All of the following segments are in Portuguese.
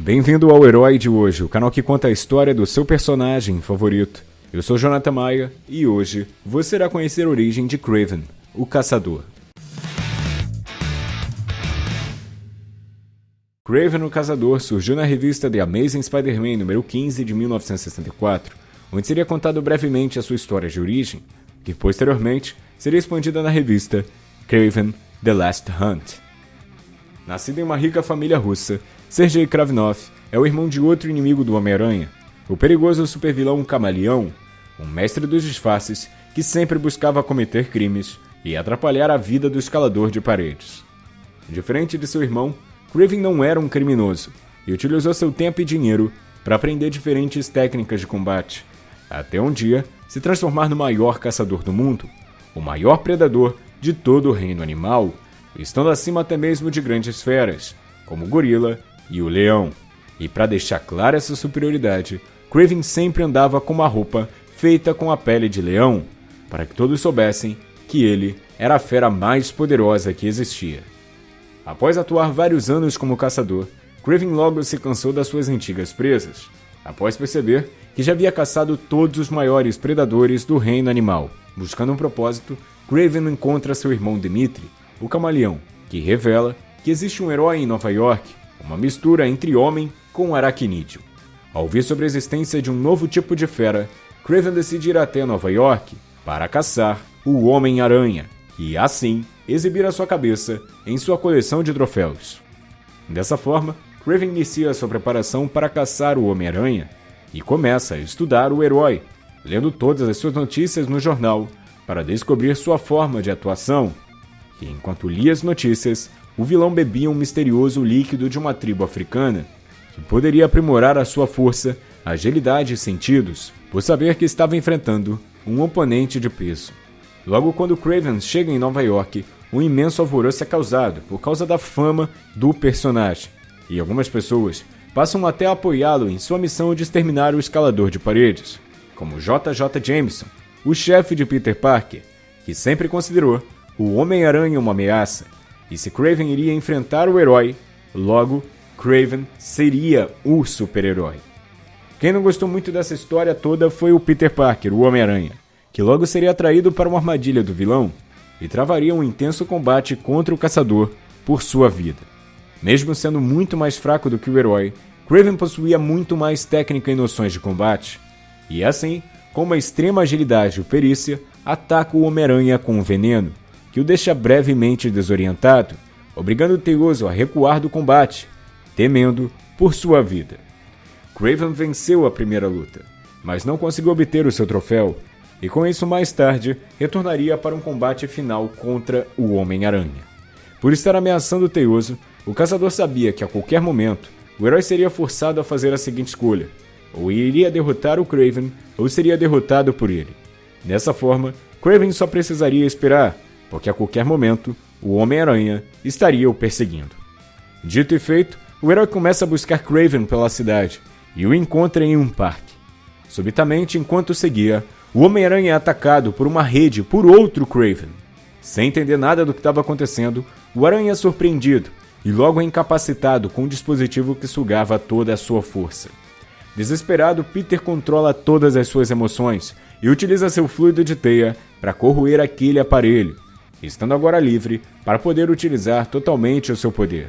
Bem-vindo ao Herói de hoje, o canal que conta a história do seu personagem favorito. Eu sou Jonathan Maia e hoje você irá conhecer a origem de Craven, o Caçador. Craven o Caçador surgiu na revista The Amazing Spider-Man número 15 de 1964, onde seria contado brevemente a sua história de origem, que posteriormente seria expandida na revista Craven The Last Hunt. Nascido em uma rica família russa, Sergei Kravnov é o irmão de outro inimigo do Homem-Aranha, o perigoso supervilão Camaleão, um mestre dos disfarces que sempre buscava cometer crimes e atrapalhar a vida do escalador de paredes. Diferente de seu irmão, Craven não era um criminoso e utilizou seu tempo e dinheiro para aprender diferentes técnicas de combate, até um dia se transformar no maior caçador do mundo, o maior predador de todo o reino animal, estando acima até mesmo de grandes feras, como gorila e o leão. E para deixar clara essa superioridade, Craven sempre andava com uma roupa feita com a pele de leão, para que todos soubessem que ele era a fera mais poderosa que existia. Após atuar vários anos como caçador, Craven logo se cansou das suas antigas presas, após perceber que já havia caçado todos os maiores predadores do reino animal. Buscando um propósito, Craven encontra seu irmão Dimitri, o camaleão, que revela que existe um herói em Nova York, uma mistura entre homem com aracnídeo. Ao ouvir sobre a existência de um novo tipo de fera, Craven decide ir até Nova York para caçar o Homem-Aranha e, assim, exibir a sua cabeça em sua coleção de troféus. Dessa forma, Craven inicia sua preparação para caçar o Homem-Aranha e começa a estudar o herói, lendo todas as suas notícias no jornal para descobrir sua forma de atuação. E enquanto lia as notícias, o vilão bebia um misterioso líquido de uma tribo africana que poderia aprimorar a sua força, agilidade e sentidos, por saber que estava enfrentando um oponente de peso. Logo quando Craven chega em Nova York, um imenso alvoroço é causado por causa da fama do personagem, e algumas pessoas passam até a apoiá-lo em sua missão de exterminar o escalador de paredes, como JJ Jameson, o chefe de Peter Parker, que sempre considerou o Homem-Aranha uma ameaça, e se Craven iria enfrentar o herói, logo Craven seria o super-herói. Quem não gostou muito dessa história toda foi o Peter Parker, o Homem-Aranha, que logo seria atraído para uma armadilha do vilão e travaria um intenso combate contra o caçador por sua vida. Mesmo sendo muito mais fraco do que o herói, Craven possuía muito mais técnica e noções de combate, e assim, com uma extrema agilidade e perícia, ataca o Homem-Aranha com um veneno, que o deixa brevemente desorientado, obrigando Teioso a recuar do combate, temendo por sua vida. Craven venceu a primeira luta, mas não conseguiu obter o seu troféu e com isso mais tarde retornaria para um combate final contra o Homem-Aranha. Por estar ameaçando Teioso, o caçador sabia que a qualquer momento o herói seria forçado a fazer a seguinte escolha: ou iria derrotar o Craven, ou seria derrotado por ele. Dessa forma, Craven só precisaria esperar, porque a qualquer momento o Homem-Aranha estaria o perseguindo. Dito e feito, o herói começa a buscar Craven pela cidade e o encontra em um parque. Subitamente, enquanto seguia, o Homem-Aranha é atacado por uma rede por outro Craven. Sem entender nada do que estava acontecendo, o Aranha é surpreendido e logo é incapacitado com um dispositivo que sugava toda a sua força. Desesperado, Peter controla todas as suas emoções e utiliza seu fluido de teia para corroer aquele aparelho, estando agora livre para poder utilizar totalmente o seu poder.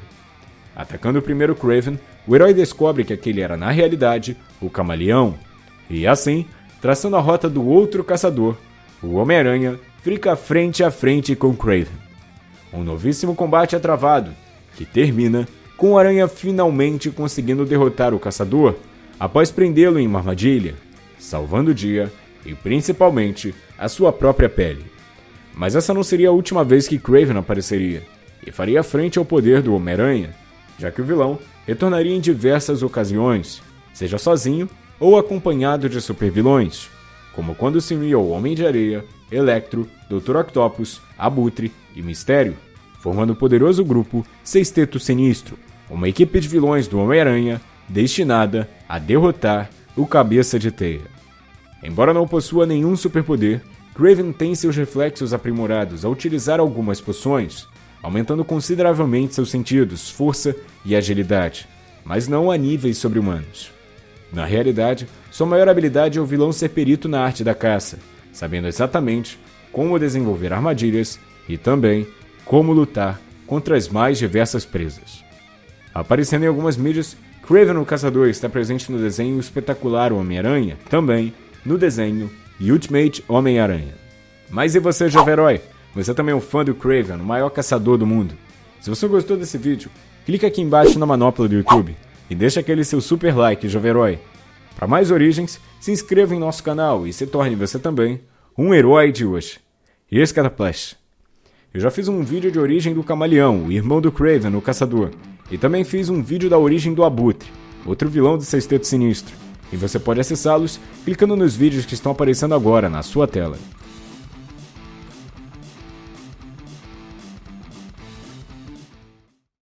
Atacando primeiro Craven, o herói descobre que aquele era na realidade o Camaleão, e assim traçando a rota do outro caçador, o Homem-Aranha fica frente a frente com Craven. Um novíssimo combate é travado, que termina com o Aranha finalmente conseguindo derrotar o caçador após prendê-lo em uma armadilha, salvando o dia e principalmente a sua própria pele. Mas essa não seria a última vez que Craven apareceria, e faria frente ao poder do Homem-Aranha, já que o vilão retornaria em diversas ocasiões, seja sozinho ou acompanhado de supervilões, como quando se unia ao Homem de Areia, Electro, Dr. Octopus, Abutre e Mistério, formando o poderoso grupo Sexteto Sinistro, uma equipe de vilões do Homem-Aranha destinada a derrotar o Cabeça de Teia. Embora não possua nenhum superpoder, Craven tem seus reflexos aprimorados ao utilizar algumas poções, aumentando consideravelmente seus sentidos, força e agilidade, mas não a níveis sobre-humanos. Na realidade, sua maior habilidade é o vilão ser perito na arte da caça, sabendo exatamente como desenvolver armadilhas e também como lutar contra as mais diversas presas. Aparecendo em algumas mídias, Craven o Caçador está presente no desenho espetacular Homem-Aranha, também no desenho Ultimate Homem-Aranha. Mas e você, jovem herói? Você também é um fã do Craven, o maior caçador do mundo? Se você gostou desse vídeo, clica aqui embaixo na manopla do YouTube e deixa aquele seu super like, jovem herói. Para mais origens, se inscreva em nosso canal e se torne você também um herói de hoje. E esse Cataplash. Eu já fiz um vídeo de origem do Camaleão, o irmão do Craven, o caçador. E também fiz um vídeo da origem do Abutre, outro vilão do Sexteto Sinistro. E você pode acessá-los clicando nos vídeos que estão aparecendo agora na sua tela.